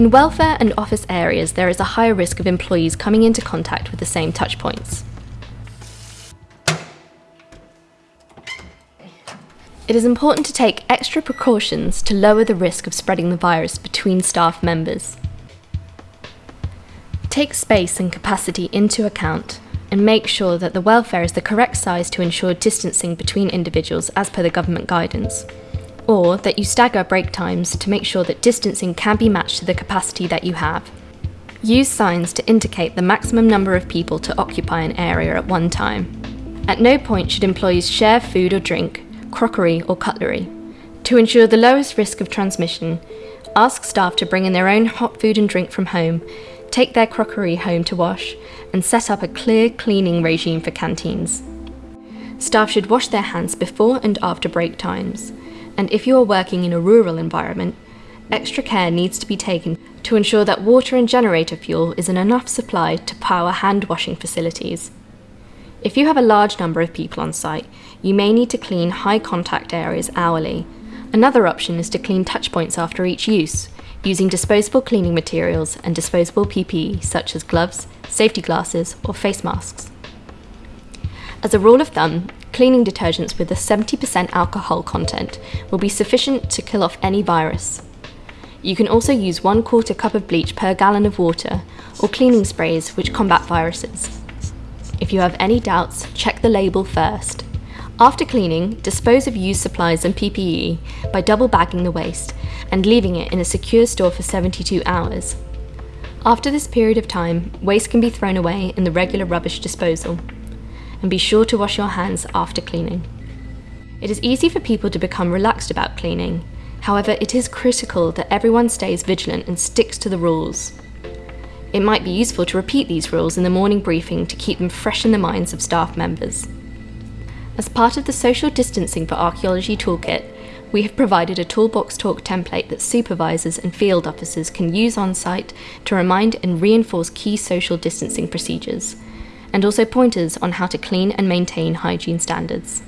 In welfare and office areas, there is a higher risk of employees coming into contact with the same touchpoints. It is important to take extra precautions to lower the risk of spreading the virus between staff members. Take space and capacity into account and make sure that the welfare is the correct size to ensure distancing between individuals as per the government guidance. Or that you stagger break times to make sure that distancing can be matched to the capacity that you have. Use signs to indicate the maximum number of people to occupy an area at one time. At no point should employees share food or drink, crockery or cutlery. To ensure the lowest risk of transmission, ask staff to bring in their own hot food and drink from home, take their crockery home to wash, and set up a clear cleaning regime for canteens. Staff should wash their hands before and after break times, and if you are working in a rural environment, extra care needs to be taken to ensure that water and generator fuel is in enough supply to power hand washing facilities. If you have a large number of people on site, you may need to clean high contact areas hourly. Another option is to clean touchpoints after each use, using disposable cleaning materials and disposable PPE such as gloves, safety glasses or face masks. As a rule of thumb, cleaning detergents with a 70% alcohol content will be sufficient to kill off any virus. You can also use one quarter cup of bleach per gallon of water or cleaning sprays which combat viruses. If you have any doubts, check the label first. After cleaning, dispose of used supplies and PPE by double bagging the waste and leaving it in a secure store for 72 hours. After this period of time, waste can be thrown away in the regular rubbish disposal. And be sure to wash your hands after cleaning. It is easy for people to become relaxed about cleaning. However, it is critical that everyone stays vigilant and sticks to the rules. It might be useful to repeat these rules in the morning briefing to keep them fresh in the minds of staff members. As part of the Social Distancing for Archaeology Toolkit, we have provided a Toolbox Talk template that supervisors and field officers can use on site to remind and reinforce key social distancing procedures, and also pointers on how to clean and maintain hygiene standards.